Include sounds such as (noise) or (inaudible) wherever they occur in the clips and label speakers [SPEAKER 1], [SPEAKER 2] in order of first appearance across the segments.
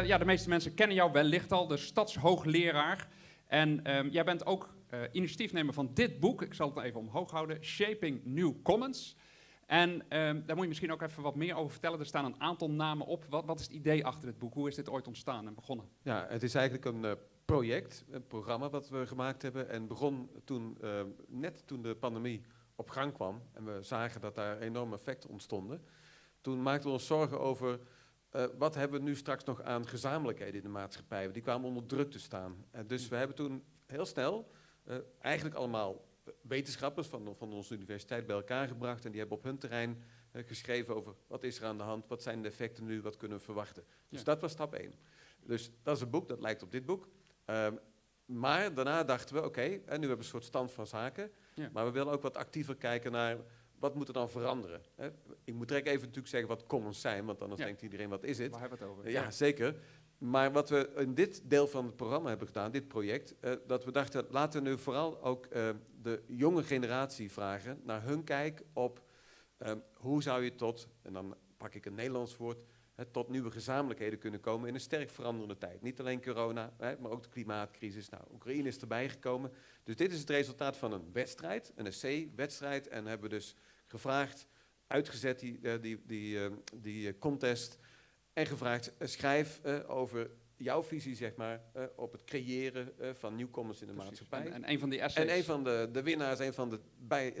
[SPEAKER 1] eh, ja, de meeste mensen kennen jou wellicht al, de stadshoogleraar. En ehm, jij bent ook uh, initiatiefnemer van dit boek. Ik zal het even omhoog houden. Shaping New Commons. En um, daar moet je misschien ook even wat meer over vertellen. Er staan een aantal namen op. Wat, wat is het idee achter dit boek? Hoe is dit ooit ontstaan en begonnen?
[SPEAKER 2] Ja, het is eigenlijk een uh, project, een programma wat we gemaakt hebben. En begon toen, uh, net toen de pandemie op gang kwam. En we zagen dat daar enorme effecten ontstonden. Toen maakten we ons zorgen over uh, wat hebben we nu straks nog aan gezamenlijkheden in de maatschappij. Die kwamen onder druk te staan. Uh, dus we hebben toen heel snel uh, eigenlijk allemaal wetenschappers van, van onze universiteit bij elkaar gebracht. En die hebben op hun terrein geschreven over wat is er aan de hand, wat zijn de effecten nu, wat kunnen we verwachten. Dus ja. dat was stap 1. Dus dat is een boek, dat lijkt op dit boek. Ehm, maar daarna dachten we, oké, okay, nu hebben we een soort stand van zaken. Ja. Maar we willen ook wat actiever kijken naar wat moet er dan veranderen? Hè? Ik moet direct even natuurlijk zeggen wat commons zijn, want anders ja. denkt iedereen, wat is het?
[SPEAKER 1] Waar hebben we het over?
[SPEAKER 2] Ja, ja, zeker. Maar wat we in dit deel van het programma hebben gedaan, dit project, uh, dat we dachten, laten we nu vooral ook uh, de jonge generatie vragen naar hun kijk op uh, hoe zou je tot, en dan pak ik een Nederlands woord, tot nieuwe gezamenlijkheden kunnen komen in een sterk veranderende tijd. Niet alleen corona, maar ook de klimaatcrisis. Nou, Oekraïne is erbij gekomen. Dus dit is het resultaat van een wedstrijd, een essay-wedstrijd. En hebben dus gevraagd, uitgezet die, uh, die, die, uh, die contest. En gevraagd, schrijf over jouw visie, zeg maar, op het creëren van nieuwkomers in de
[SPEAKER 1] Precies.
[SPEAKER 2] maatschappij.
[SPEAKER 1] En, en een van die essays.
[SPEAKER 2] En een van de, de winnaars, een van de, bij,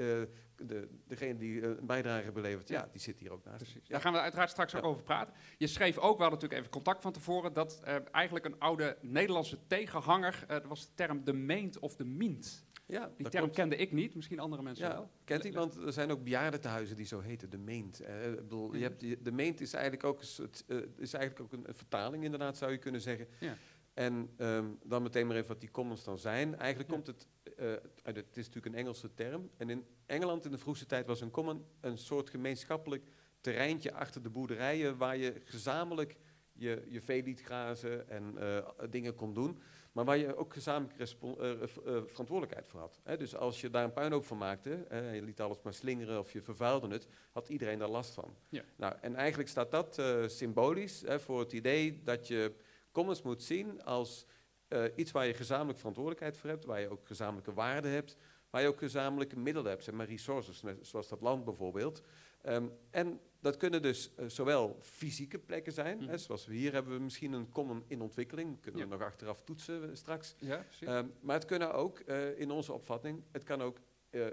[SPEAKER 2] de degene die een bijdrage belevert, ja, die zit hier ook naast.
[SPEAKER 1] Precies. Daar gaan we uiteraard straks ook over praten. Je schreef ook, we hadden natuurlijk even contact van tevoren, dat eigenlijk een oude Nederlandse tegenhanger, dat was de term de meent of de mint.
[SPEAKER 2] Ja,
[SPEAKER 1] die term kende ik niet, misschien andere mensen
[SPEAKER 2] ja,
[SPEAKER 1] wel.
[SPEAKER 2] Kent iemand? Er zijn ook bejaardentehuizen die zo heten, de meent. Bedoel,
[SPEAKER 1] Mhm.
[SPEAKER 2] je hebt de meent is eigenlijk ook, een, uh, is eigenlijk ook een, vertaling, inderdaad, zou je kunnen zeggen.
[SPEAKER 1] Ja.
[SPEAKER 2] En um, dan meteen maar even wat die commons dan zijn. Eigenlijk ja. komt het, uh, uit, het is natuurlijk een Engelse term. En in Engeland in de vroegste tijd was een common een soort gemeenschappelijk terreintje achter de boerderijen waar je gezamenlijk je, je vee liet grazen en dingen kon doen. Maar waar je ook gezamenlijk uh, uh, verantwoordelijkheid voor had. Hè? Dus als je daar een puinhoop van maakte, je liet alles maar slingeren of je vervuilde het, had iedereen daar last van.
[SPEAKER 1] Ja.
[SPEAKER 2] Nou, en eigenlijk staat dat uh, symbolisch hè, voor het idee dat je commons moet zien als uh, iets waar je gezamenlijk verantwoordelijkheid voor hebt, waar je ook gezamenlijke waarden hebt, waar je ook gezamenlijke middelen hebt, zeg maar resources, zoals dat land bijvoorbeeld. Um, en dat kunnen dus uh, zowel fysieke plekken zijn, mm. hè, zoals we hier hebben we misschien een common in ontwikkeling, kunnen
[SPEAKER 1] Ja.
[SPEAKER 2] we nog achteraf toetsen uh, straks.
[SPEAKER 1] Ja.
[SPEAKER 2] Um, maar het kunnen ook, uh, in onze opvatting, het kan ook uh,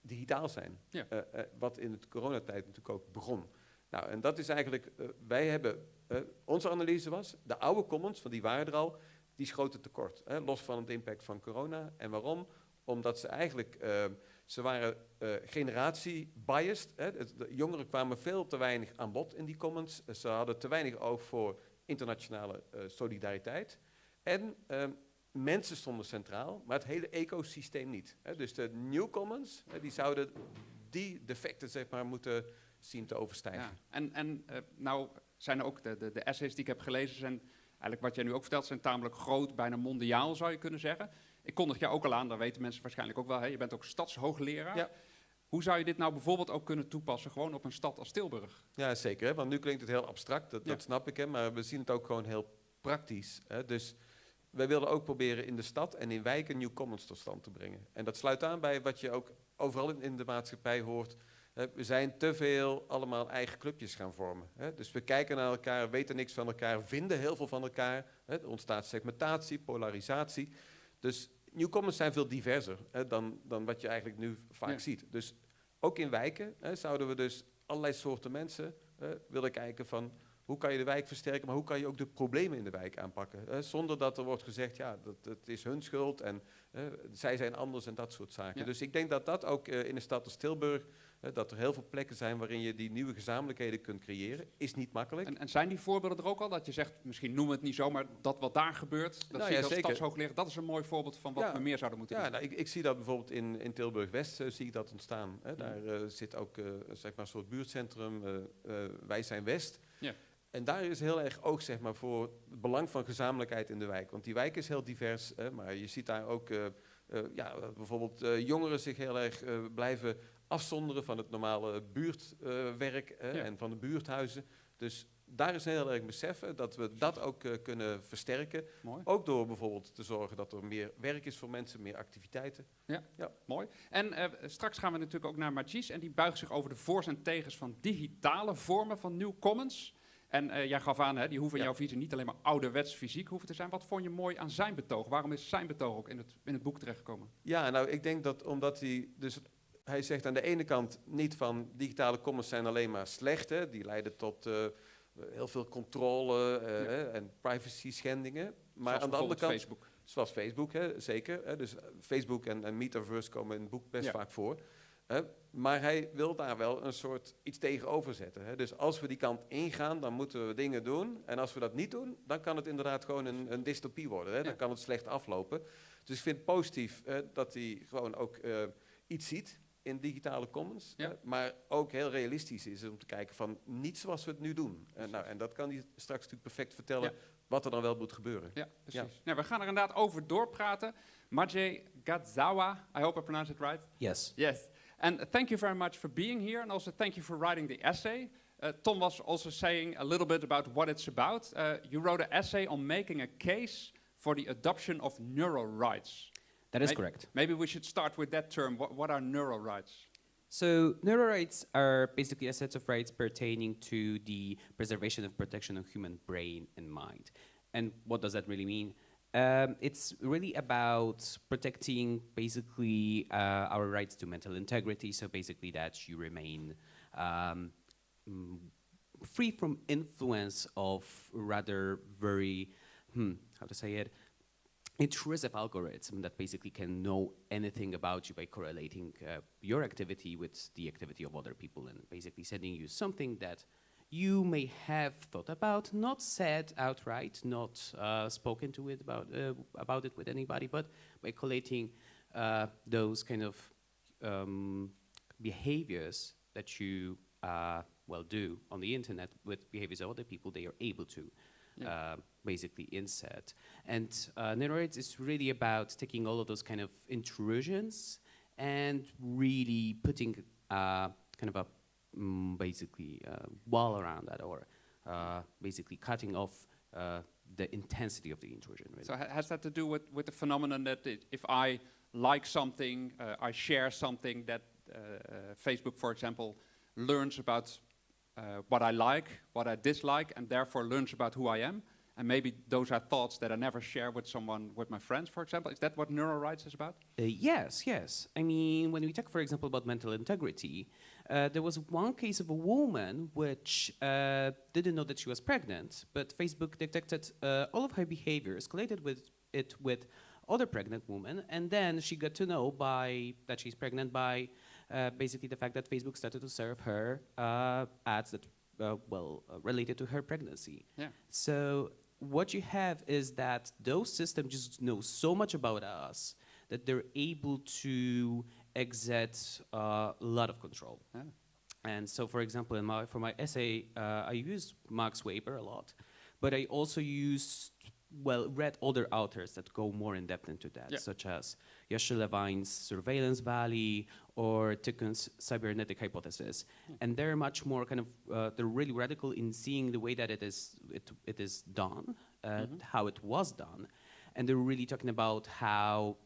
[SPEAKER 2] digitaal zijn.
[SPEAKER 1] Ja.
[SPEAKER 2] Wat in de coronatijd natuurlijk ook begon. Nou, en dat is eigenlijk, wij hebben, onze analyse was, de oude commons, van die waren er al, die schoten tekort. Hè, los van het impact van corona. En waarom? Omdat ze eigenlijk, uh, ze waren uh, generatie-biased. De jongeren kwamen veel te weinig aan bod in die commons. Ze hadden te weinig oog voor internationale uh, solidariteit. En uh, mensen stonden centraal, maar het hele ecosysteem niet. Hè. Dus de New Commons, hè, die zouden die defecten zeg maar, moeten zien te overstijgen.
[SPEAKER 1] Ja. En, en nou zijn ook de, de, de essays die ik heb gelezen, zijn eigenlijk wat jij nu ook vertelt, zijn tamelijk groot, bijna mondiaal zou je kunnen zeggen. Ik kondig jou ook al aan, dat weten mensen waarschijnlijk ook wel, hè? je bent ook stadshoogleraar.
[SPEAKER 2] Ja.
[SPEAKER 1] Hoe zou je dit nou bijvoorbeeld ook kunnen toepassen, gewoon op een stad als Tilburg?
[SPEAKER 2] Ja, zeker. Hè? Want nu klinkt het heel abstract, dat,
[SPEAKER 1] Ja.
[SPEAKER 2] dat snap ik, hè? maar we zien het ook gewoon heel praktisch. Hè? Dus wij wilden ook proberen in de stad en in wijken New Commons tot stand te brengen. En dat sluit aan bij wat je ook overal in, in de maatschappij hoort. We zijn te veel allemaal eigen clubjes gaan vormen. Dus we kijken naar elkaar, weten niks van elkaar, vinden heel veel van elkaar. Er ontstaat segmentatie, polarisatie. Dus Commons zijn veel diverser dan, dan wat je eigenlijk nu vaak
[SPEAKER 1] Ja.
[SPEAKER 2] ziet. Dus ook in wijken zouden we dus allerlei soorten mensen willen kijken van hoe kan je de wijk versterken, maar hoe kan je ook de problemen in de wijk aanpakken. Zonder dat er wordt gezegd, ja, dat, dat is hun schuld en zij zijn anders en dat soort zaken.
[SPEAKER 1] Ja.
[SPEAKER 2] Dus ik denk dat dat ook eh, in een stad als Tilburg, dat er heel veel plekken zijn waarin je die nieuwe gezamenlijkheden kunt creëren, is niet makkelijk.
[SPEAKER 1] En, en zijn die voorbeelden er ook al? Dat je zegt, misschien noemen we het niet zo, maar dat wat daar gebeurt, dat
[SPEAKER 2] Nou
[SPEAKER 1] zie
[SPEAKER 2] ja,
[SPEAKER 1] ik als stadshoogleraar, dat is een mooi voorbeeld van wat
[SPEAKER 2] Ja.
[SPEAKER 1] we meer zouden moeten
[SPEAKER 2] Ja,
[SPEAKER 1] doen.
[SPEAKER 2] nou, ik, ik zie dat bijvoorbeeld in, in Tilburg-West, eh, zie ik dat ontstaan. Hè. Daar eh, zit ook eh, zeg maar een soort buurtcentrum, Wij zijn West.
[SPEAKER 1] Ja.
[SPEAKER 2] En daar is heel erg oog zeg maar, voor het belang van gezamenlijkheid in de wijk. Want die wijk is heel divers, hè, maar je ziet daar ook ja, bijvoorbeeld jongeren zich heel erg eh, blijven afzonderen van het normale buurtwerk
[SPEAKER 1] Ja.
[SPEAKER 2] en van de buurthuizen. Dus daar is heel erg beseffen dat we dat ook eh, kunnen versterken.
[SPEAKER 1] Mooi.
[SPEAKER 2] Ook door bijvoorbeeld te zorgen dat er meer werk is voor mensen, meer activiteiten.
[SPEAKER 1] Mooi. En eh, straks gaan we natuurlijk ook naar Magis en die buigt zich over de voor's en tegens van digitale vormen van New Commons. En eh, jij gaf aan, hè, die hoeven in
[SPEAKER 2] Ja.
[SPEAKER 1] jouw visie niet alleen maar ouderwets fysiek hoeven te zijn. Wat vond je mooi aan zijn betoog? Waarom is zijn betoog ook in het, in het boek terechtgekomen?
[SPEAKER 2] Ja, nou, ik denk dat omdat hij dus hij zegt aan de ene kant niet van digitale commons zijn alleen maar slecht, hè, die leiden tot eh, heel veel controle eh,
[SPEAKER 1] Ja.
[SPEAKER 2] en privacy schendingen. Maar
[SPEAKER 1] Zoals
[SPEAKER 2] aan de andere kant,
[SPEAKER 1] Facebook.
[SPEAKER 2] zoals Facebook, hè, zeker. Hè, dus Facebook en, en Metaverse komen in het boek best
[SPEAKER 1] Ja.
[SPEAKER 2] vaak voor. Hè, maar hij wil daar wel een soort iets tegenover zetten. Hè. Dus als we die kant ingaan, dan moeten we dingen doen. En als we dat niet doen, dan kan het inderdaad gewoon een, een dystopie worden. Hè. Dan
[SPEAKER 1] Ja.
[SPEAKER 2] kan het slecht aflopen. Dus ik vind het positief dat hij gewoon ook eh, iets ziet in digitale commons.
[SPEAKER 1] Ja.
[SPEAKER 2] eh, maar ook heel realistisch is om te kijken van niet zoals we het nu doen. Eh, nou, en dat kan hij straks natuurlijk perfect vertellen
[SPEAKER 1] Ja.
[SPEAKER 2] wat er dan wel moet gebeuren.
[SPEAKER 1] Ja, precies. Nou, we gaan er inderdaad over doorpraten. Majay Gadzawa, I hope I pronounced it right.
[SPEAKER 3] Yes.
[SPEAKER 1] Yes. And thank you very much for being here, and also thank you for writing the essay. Uh, Tom was also saying a little bit about what it's about. Uh, you wrote an essay on making a case for the adoption of neural rights.
[SPEAKER 3] That is correct.
[SPEAKER 1] Maybe we should start with that term. What, what are neural rights?
[SPEAKER 3] So neural rights are basically a set of rights pertaining to the preservation and protection of human brain and mind. And what does that really mean? Um, it's really about protecting basically uh, our rights to mental integrity. So basically that you remain um, mm, free from influence of rather very, hmm, how to say it, intrusive algorithm that basically can know anything about you by correlating uh, your activity with the activity of other people and basically sending you something that you may have thought about, not said outright, not uh, spoken to it about, uh, about it with anybody, but by collating uh, those kind of um, behaviors that you uh, well do on the internet with behaviors of other people, they are able to
[SPEAKER 1] Yeah.
[SPEAKER 3] uh, basically inset. And uh, Neurorights is really about taking all of those kind of intrusions and really putting uh, kind of a mm, basically uh, wall around that or uh, basically cutting off uh, the intensity of the intrusion. Really.
[SPEAKER 1] So ha- has that to do with, with the phenomenon that it, if I like something, uh, I share something that uh, uh, Facebook, for example, learns about uh, what I like, what I dislike, and therefore learns about who I am. And maybe those are thoughts that I never share with someone, with my friends, for example. Is that what neural rights is about?
[SPEAKER 3] Uh, yes, yes. I mean, when we talk, for example, about mental integrity, uh, there was one case of a woman which uh, didn't know that she was pregnant, but Facebook detected uh, all of her behaviors, collated with it with other pregnant women, and then she got to know by that she's pregnant by uh, basically the fact that Facebook started to serve her uh, ads that uh, well uh, related to her pregnancy.
[SPEAKER 1] Yeah.
[SPEAKER 3] So what you have is that those systems just know so much about us that they're able to exert uh, a lot of control.
[SPEAKER 1] Yeah.
[SPEAKER 3] And so, for example, in my, for my essay, uh, I used Max Weber a lot, but I also used, well, read other authors that go more in depth into that,
[SPEAKER 1] Yeah.
[SPEAKER 3] such as Yasha Levine's Surveillance Valley or Tiqqun's Cybernetic Hypothesis. And they're much more kind of, uh, they're really radical in seeing the way that it is, it, it is done, uh, how it was done. And they're really talking about how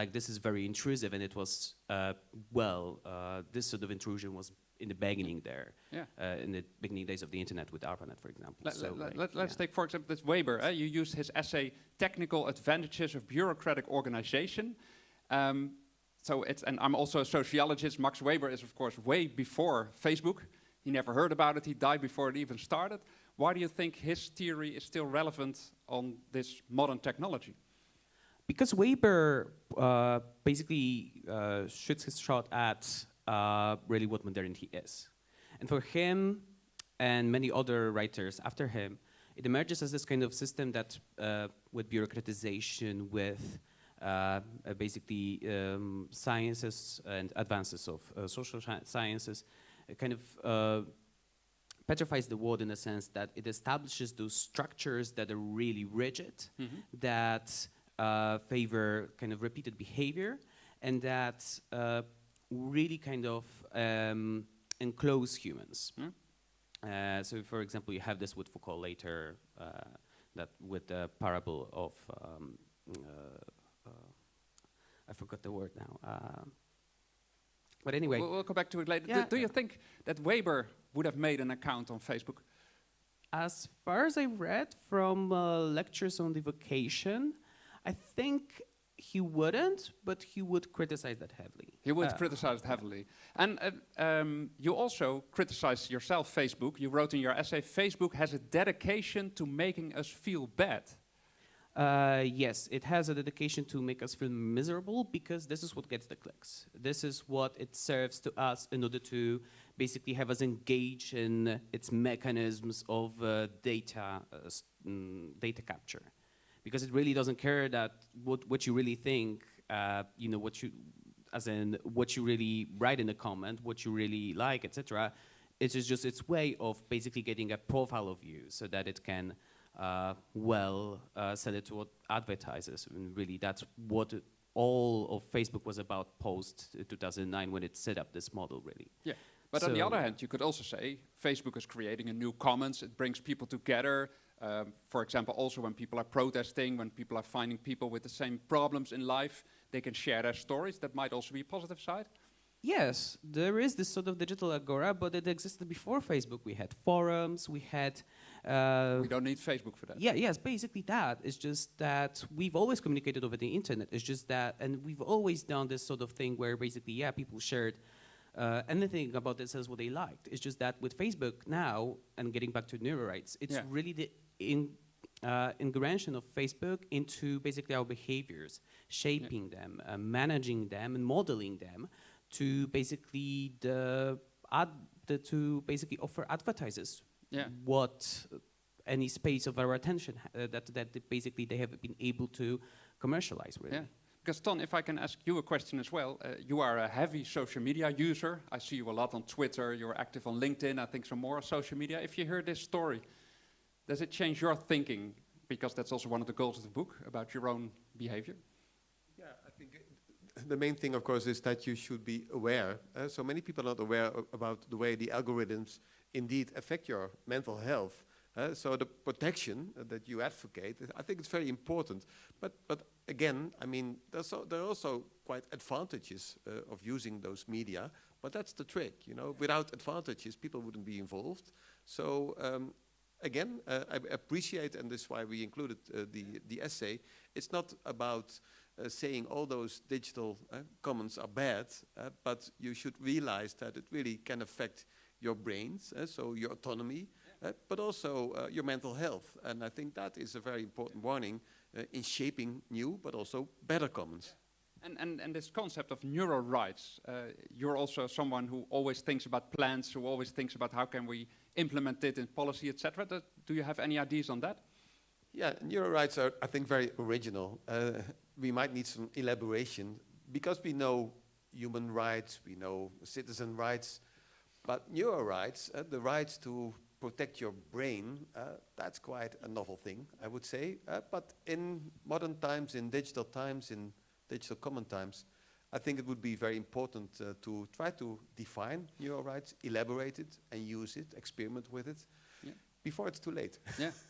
[SPEAKER 3] like this is very intrusive and it was uh, well uh, this sort of intrusion was in the beginning there
[SPEAKER 1] Yeah.
[SPEAKER 3] uh, in the beginning days of the internet with ARPANET for example
[SPEAKER 1] Let,
[SPEAKER 3] so
[SPEAKER 1] let,
[SPEAKER 3] like,
[SPEAKER 1] let, us
[SPEAKER 3] yeah.
[SPEAKER 1] take, for example, this Weber. eh, you used his essay, Technical Advantages of Bureaucratic Organization. Um, so it's, and I'm also a sociologist. Max Weber is, of course, way before Facebook. He never heard about it. He died before it even started. Why do you think his theory is still relevant on this modern technology?
[SPEAKER 3] because Weber uh, basically uh, shoots his shot at uh, really what modernity is. And for him and many other writers after him, it emerges as this kind of system that, uh, with bureaucratization, with basically um, sciences and advances of uh, social sciences, kind of uh, petrifies the world in the sense that it establishes those structures that are really rigid, that uh, favor kind of repeated behavior, and that uh, really kind of um, enclose humans.
[SPEAKER 1] Hmm.
[SPEAKER 3] Uh, so, for example, you have this with Foucault later, uh, that with the parable of, um, uh, uh, I forgot the word now. Um, but anyway,
[SPEAKER 1] We'll, we'll come back to it later. Do-
[SPEAKER 3] Yeah.
[SPEAKER 1] Do, you think that Weber would have made an account on Facebook?
[SPEAKER 3] as far as I read from uh, lectures on the vocation, I think he wouldn't, but he would criticize that heavily.
[SPEAKER 1] He would
[SPEAKER 3] Uh,
[SPEAKER 1] criticize it heavily. And uh, um, you also criticize yourself, Facebook. You wrote in your essay, Facebook has a dedication to making us feel bad.
[SPEAKER 3] Uh, yes, it has a dedication to make us feel miserable because this is what gets the clicks. This is what it serves to us in order to basically have us engage in its mechanisms of uh, data, uh, mm, data capture. Because it really doesn't care that what, what you really think, uh, you know, what you, as in what you really write in the comment, what you really like, etc. It is just its way of basically getting a profile of you so that it can uh, well uh, sell it to advertisers. And really, that's what all of Facebook was about post 2009 when it set up this model. Really,
[SPEAKER 1] Yeah. But on the other hand, you could also say Facebook is creating a new commons. It brings people together. Um, for example, also when people are protesting, when people are finding people with the same problems in life, they can share their stories. That might also be a positive side.
[SPEAKER 3] yes, there is this sort of digital agora, but it existed before Facebook. We had forums, we had. Uh,
[SPEAKER 1] we don't need Facebook for that.
[SPEAKER 3] Yeah, yes, basically that. It's just that we've always communicated over the internet. It's just that, and we've always done this sort of thing where basically, yeah, people shared uh, anything about this as what they liked. It's just that with Facebook now, and getting back to neurorights, it's
[SPEAKER 1] Yeah.
[SPEAKER 3] really the in, uh, integration of Facebook into basically our behaviors, shaping them, uh, managing them, and modeling them to basically the the, to basically offer advertisers
[SPEAKER 1] Yeah.
[SPEAKER 3] what uh, any space of our attention uh, that that basically they have been able to commercialize really.
[SPEAKER 1] Yeah. Because Ton, if I can ask you a question as well, uh, you are a heavy social media user. I see you a lot on Twitter. You're active on LinkedIn. I think some more social media. If you hear this story, does it change your thinking? Because that's also one of the goals of the book about your own behavior.
[SPEAKER 2] Yeah, I think it- (laughs) the main thing, of course, is that you should be aware. Uh, so many people are not aware about the way the algorithms indeed affect your mental health. Uh, so the protection that you advocate, I think it's very important. But but again, I mean, so, there are also quite advantages uh, of using those media. But that's the trick, you know. Without advantages, people wouldn't be involved. So um, again, I appreciate, and this is why we included the the essay. It's not about uh, saying all those digital uh, commons are bad, uh, but you should realize that it really can affect your brains, uh, so your autonomy, uh, but also uh, your mental health. And I think that is a very important warning uh, in shaping new, but also better commons.
[SPEAKER 1] And, and, and this concept of neural rights, uh, you're also someone who always thinks about plans, who always thinks about how can we implement it in policy, etc. Do, do you have any ideas on that?
[SPEAKER 2] Yeah, neural rights are, I think, very original. We might need some elaboration because we know human rights, we know citizen rights, but neural rights, uh, the rights to protect your brain, uh, that's quite a novel thing, I would say. Uh, but in modern times, in digital times, in digital common times, I think it would be very important uh, to try to define neural rights, elaborate it, and use it, experiment with it,
[SPEAKER 1] Yeah.
[SPEAKER 2] before it's too late.
[SPEAKER 1] Yeah. (laughs)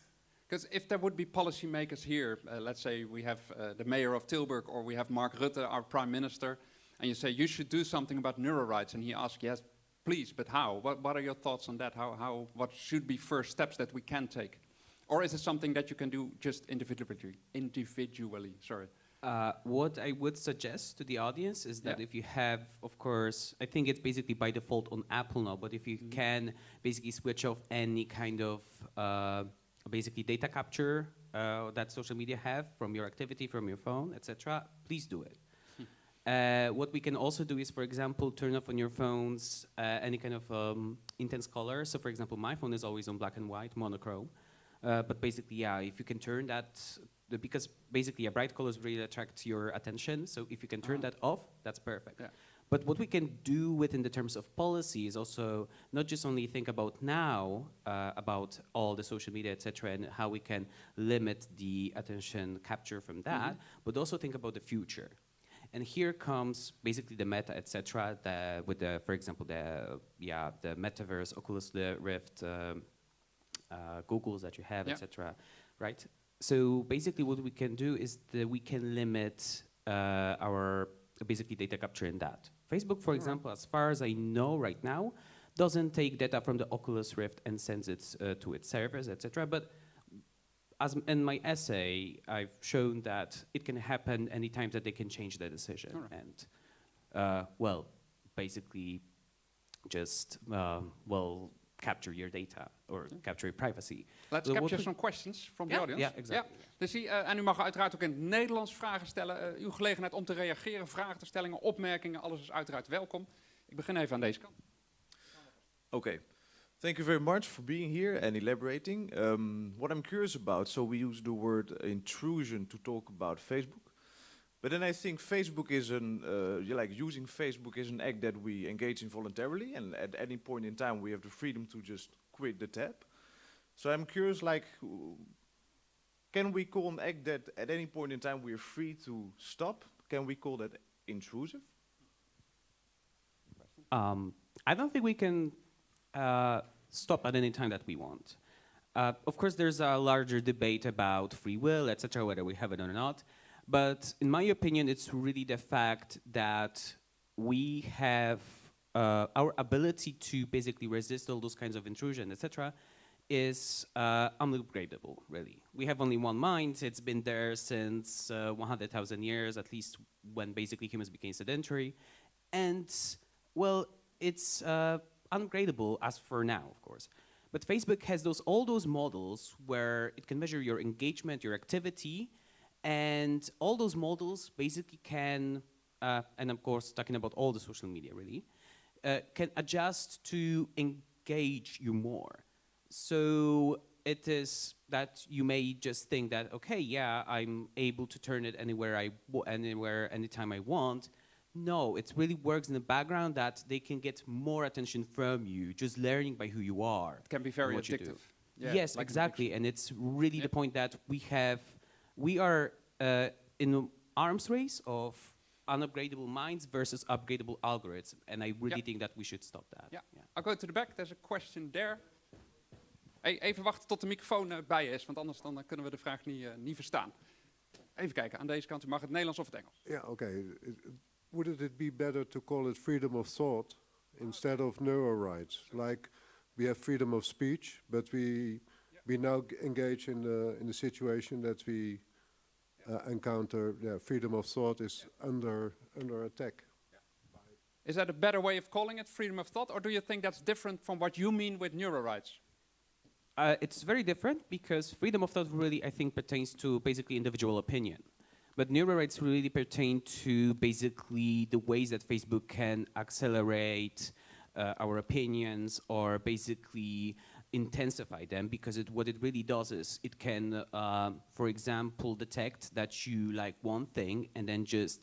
[SPEAKER 1] Because if there would be policymakers here, uh, let's say we have uh, the mayor of Tilburg or we have Mark Rutte, our prime minister, and you say you should do something about neural rights, and he asks, yes, please, but how? What, what are your thoughts on that? How, how, what should be first steps that we can take? Or is it something that you can do just individually? Individually, sorry.
[SPEAKER 3] Uh, what I would suggest to the audience is that
[SPEAKER 1] Yeah.
[SPEAKER 3] if you have, of course, I think it's basically by default on Apple now, but if you
[SPEAKER 1] Mm-hmm.
[SPEAKER 3] can basically switch off any kind of uh, basically data capture uh, that social media have from your activity, from your phone, etc., please do it.
[SPEAKER 1] Hmm.
[SPEAKER 3] Uh, what we can also do is, for example, turn off on your phones uh, any kind of um, intense color. So, for example, my phone is always on black and white, monochrome. Uh, but basically, yeah, if you can turn that, because basically, a bright colors really attract your attention. So if you can turn
[SPEAKER 1] Ah.
[SPEAKER 3] that off, that's perfect.
[SPEAKER 1] Yeah.
[SPEAKER 3] But what we can do within the terms of policy is also not just only think about now uh, about all the social media, etc., and how we can limit the attention capture from that, but also think about the future. And here comes basically the meta, etc. With the, for example, the yeah the metaverse, Oculus the Rift, um, uh, Google's that you have,
[SPEAKER 1] Yeah.
[SPEAKER 3] etc. Right. So basically, what we can do is that we can limit uh, our basically data capture in that. Facebook, for example, as far as I know right now, doesn't take data from the Oculus Rift and sends it uh, to its servers, etc. But as in my essay, I've shown that it can happen anytime that they can change their decision
[SPEAKER 1] Alright.
[SPEAKER 3] and, uh, well, basically, just uh, well capture your data or capture your privacy.
[SPEAKER 1] Let's capture some questions from the
[SPEAKER 3] Yeah,
[SPEAKER 1] audience.
[SPEAKER 3] yeah, exactly.
[SPEAKER 1] Dus die, en u mag uiteraard ook in het Nederlands vragen stellen. Eh, uw gelegenheid om te reageren, vragen te stellingen, opmerkingen, alles is uiteraard welkom. Ik begin even aan deze kant.
[SPEAKER 4] Okay. Thank you very much for being here and elaborating. Um, what I'm curious about, so we use the word intrusion to talk about Facebook. But then I think Facebook is an, uh, like using Facebook is an act that we engage in voluntarily, and at any point in time we have the freedom to just quit the tab. So I'm curious, like, can we call an act that at any point in time we are free to stop? Can we call that intrusive?
[SPEAKER 3] Um, I don't think we can uh, stop at any time that we want. Uh, of course, there's a larger debate about free will, etc., whether we have it or not. But in my opinion, it's really the fact that we have uh, our ability to basically resist all those kinds of intrusion, etc., is uh, unupgradable. Really, we have only one mind. It's been there since uh, 100,000 years, at least when basically humans became sedentary, and well, it's uh, ungradable as for now, of course. But Facebook has those all those models where it can measure your engagement, your activity, and all those models basically can, uh, and of course talking about all the social media really, uh, can adjust to engage you more. So it is that you may just think that okay, yeah, I'm able to turn it anywhere I w- anywhere anytime I want. No, it really works in the background that they can get more attention from you, just learning by who you are.
[SPEAKER 1] It can be very
[SPEAKER 3] what you do.
[SPEAKER 1] addictive. Yeah,
[SPEAKER 3] yes,
[SPEAKER 1] like
[SPEAKER 3] exactly, and it's really
[SPEAKER 1] Yeah.
[SPEAKER 3] the point that we have, we are uh, in an arms race of unupgradable minds versus upgradable algorithms, and I really
[SPEAKER 1] Yeah.
[SPEAKER 3] think that we should stop that.
[SPEAKER 1] Yeah. I'll go to the back. There's a question there. Hey, even wachten tot de microfoon eh, bij is, want anders dan, eh, kunnen we de vraag niet, eh, niet verstaan. Even kijken, aan deze kant. U mag het Nederlands of het Engels.
[SPEAKER 5] Yeah, okay. It- it- Wouldn't it be better to call it freedom of thought instead of neuro rights? Like we have freedom of speech, but we we now g- engage in the in the situation that we uh, encounter. Yeah, freedom of thought is under under attack.
[SPEAKER 1] Is that a better way of calling it, freedom of thought, or do you think that's different from what you mean with neuro rights?
[SPEAKER 3] Uh, it's very different because freedom of thought really, I think, pertains to basically individual opinion. But neuro rights really pertain to basically the ways that Facebook can accelerate uh, our opinions or basically intensify them because it, what it really does is it can, uh, for example, detect that you like one thing and then just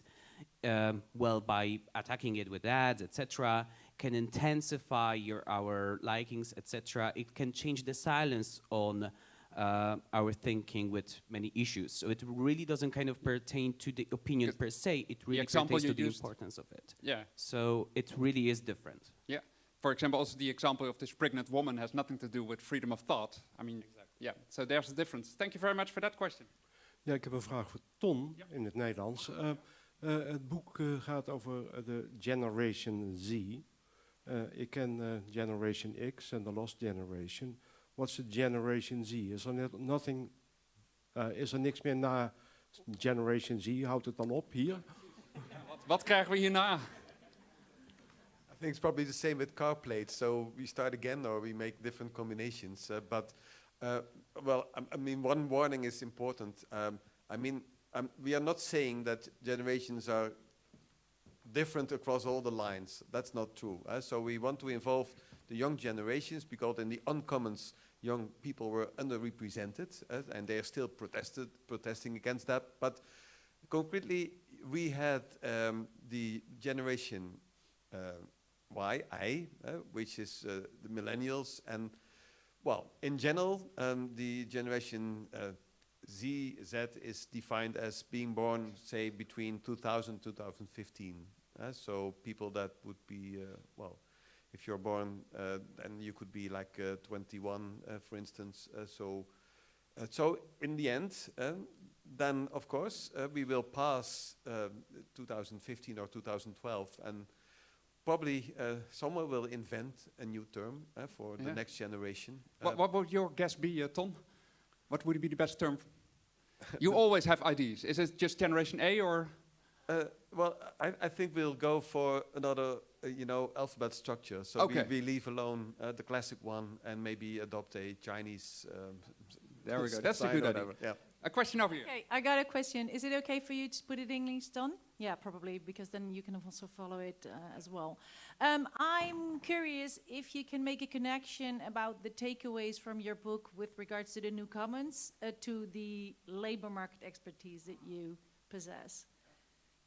[SPEAKER 3] um, well, by attacking it with ads, etc., can intensify your our likings, etc. It can change the silence on uh, our thinking with many issues. So it really doesn't kind of pertain to the opinion per se. It really pertains to the importance of it.
[SPEAKER 1] Yeah,
[SPEAKER 3] So it really is different.
[SPEAKER 1] yeah. For example, also the example of this pregnant woman has nothing to do with freedom of thought. I mean, yeah, so there's a difference. Thank you very much for that question.
[SPEAKER 6] Ja, ik heb een vraag voor Ton
[SPEAKER 1] Ja.
[SPEAKER 6] in het Nederlands. Eh, eh, het boek eh, gaat over de Generation Z. Eh, ik ken eh, Generation X en The Lost Generation. What's the Generation Z? Is er nothing, is er niks meer na Generation Z? Houdt het dan op hier?
[SPEAKER 1] Wat, wat krijgen we hierna?
[SPEAKER 2] Think it's probably the same with car plates. So we start again, or we make different combinations. Uh, but uh, well, I, I mean, one warning is important. Um, I mean, um, we are not saying that generations are different across all the lines. That's not true. uh, so we want to involve the young generations because in the uncommons, young people were underrepresented, uh, and they are still protested, protesting against that. But concretely, we had um, the generation uh, Y, I, uh, which is uh, the millennials, and well, in general, um, the generation uh, Z, Z is defined as being born, say, between 2000 2015. Uh, so people that would be, uh, well, if you're born, uh, then you could be like uh, 21, uh, for instance. So, so in the end, then of course we will pass um, 2015 or 2012, and probably uh, someone will invent a new term uh, for the next generation.
[SPEAKER 1] What,
[SPEAKER 2] Uh,
[SPEAKER 1] what would your guess be, uh, Ton? What would be the best term? (laughs) you always have ideas. Is it just Generation A or?
[SPEAKER 2] Uh, well, I, I think we'll go for another, uh, you know, alphabet structure. So
[SPEAKER 1] Okay.
[SPEAKER 2] we, we leave alone uh, the classic one and maybe adopt a Chinese. Um,
[SPEAKER 1] There we go. That's a good idea.
[SPEAKER 2] Yeah.
[SPEAKER 1] A question over here.
[SPEAKER 7] Okay, I got a question. Is it okay for you to put it in English, Don? Yeah, probably, because then you can also follow it uh, as well. Um, I'm curious if you can make a connection about the takeaways from your book with regards to the new commons uh, to the labor market expertise that you possess.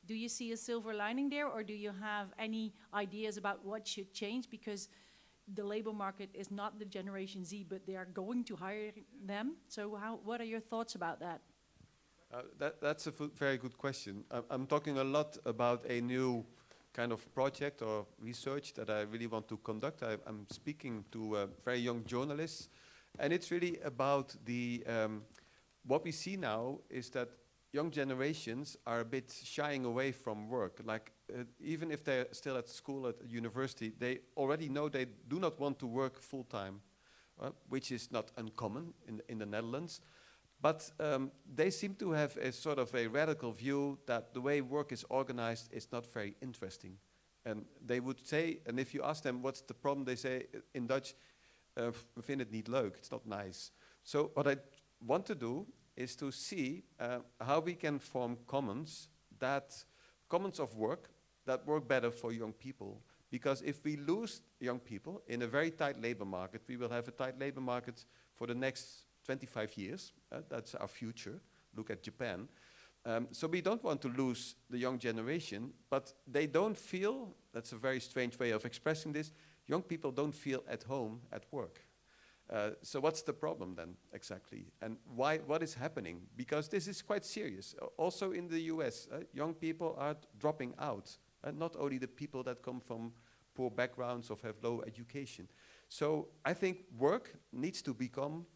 [SPEAKER 7] Do you see a silver lining there, or do you have any ideas about what should change? Because the labor market is not the Generation Z, but they are going to hire them. So, how, what are your thoughts about that?
[SPEAKER 2] Uh, that, that's a very good question. I, I'm talking a lot about a new kind of project or research that I really want to conduct. I, I'm speaking to uh, very young journalists, and it's really about the um, what we see now is that young generations are a bit shying away from work. Like uh, even if they're still at school at university, they already know they do not want to work full time, uh, which is not uncommon in in the Netherlands. But um, they seem to have a sort of a radical view that the way work is organized is not very interesting. And they would say, and if you ask them what's the problem, they say uh, in Dutch, uh, we vind het niet leuk, it's not nice. So what I want to do is to see uh, how we can form commons that, commons of work that work better for young people. Because if we lose young people in a very tight labor market, we will have a tight labor market for the next 25 years. Uh, that's our future. Look at Japan. Um, so we don't want to lose the young generation, but they don't feel, that's a very strange way of expressing this, young people don't feel at home at work. Uh, so what's the problem then exactly? And why, what is happening? Because this is quite serious. Uh, also in the US, uh, young people are dropping out. Uh, not only the people that come from poor backgrounds or have low education. So I think work needs to become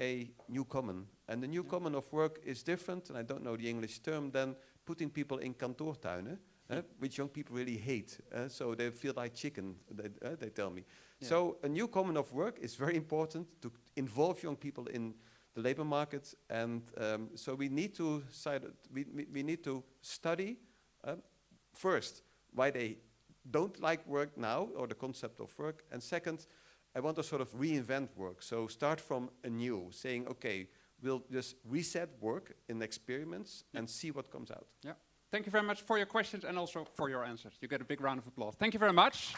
[SPEAKER 2] a new common. And the new common of work is different, and I don't know the English term, than putting people in kantoortuinen, uh, which young people really hate. Uh, so they feel like chicken, they, uh, they tell me.
[SPEAKER 1] Yeah.
[SPEAKER 2] So a new common of work is very important to involve young people in the labor market. And um, so we need to, side, we, we, we need to study uh, first why they don't like work now or the concept of work. And second, I want to sort of reinvent work. So start from anew, saying, okay, we'll just reset work in experiments and see what comes out.
[SPEAKER 1] Thank you very much for your questions and also for your answers. You get a big round of applause. Thank you very much.